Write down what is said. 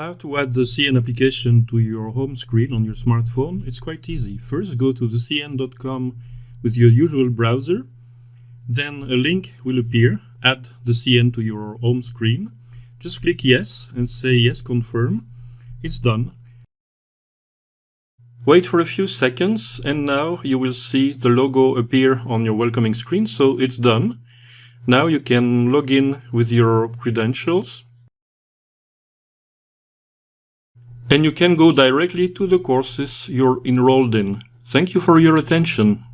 How to add the CN application to your home screen on your smartphone? It's quite easy. First go to the cn.com with your usual browser. Then a link will appear. Add the CN to your home screen. Just click yes and say yes confirm. It's done. Wait for a few seconds and now you will see the logo appear on your welcoming screen. So it's done. Now you can log in with your credentials. And you can go directly to the courses you're enrolled in. Thank you for your attention.